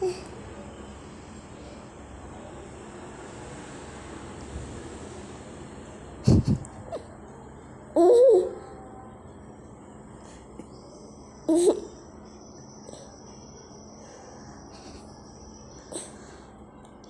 嗯，呵，